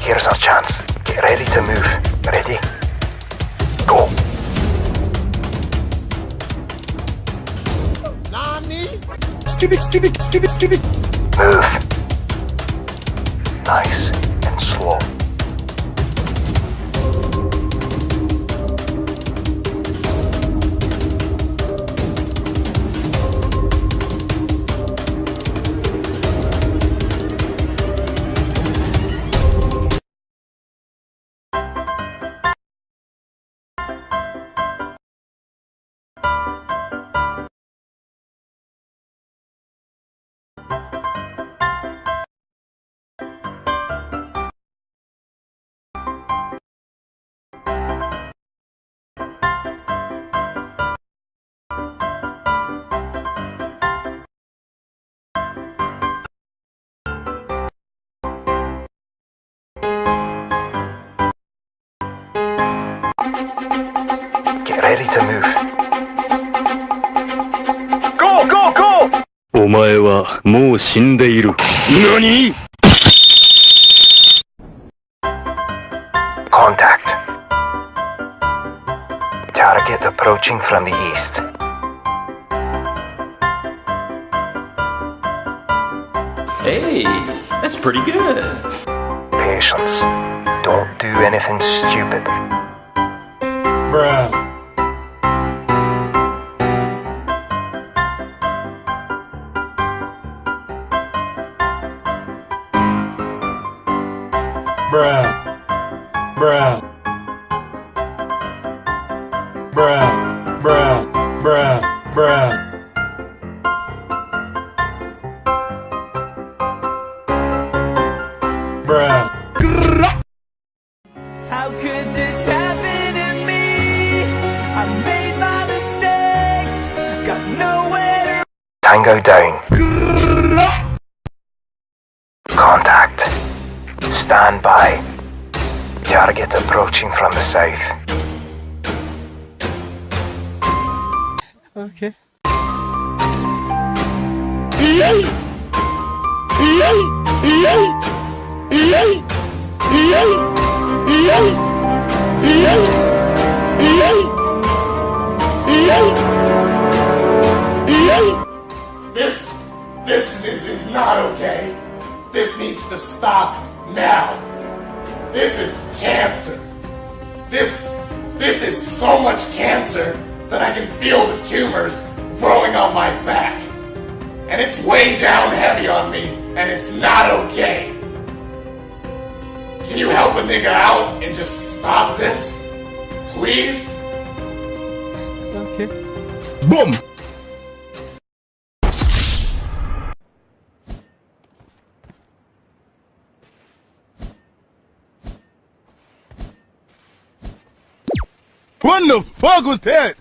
Here's our chance. Get ready to move. Ready? Go. Skibik, skibik, skibik, skibik. Move. Nice Get ready to move. Go, go, go! お前はもう死んでいる。何 Contact. Target approaching from the east. Hey, that's pretty good. Patience. Don't do anything stupid. Bruh. Bruh. Bruh. Tango down. Contact. Stand by. Target approaching from the south. Okay. Now. This is cancer. This, this is so much cancer that I can feel the tumors growing on my back. And it's way down heavy on me, and it's not okay. Can you help a nigga out and just stop this? Please? Okay. Boom! What the fuck was that?